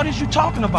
What is you talking about?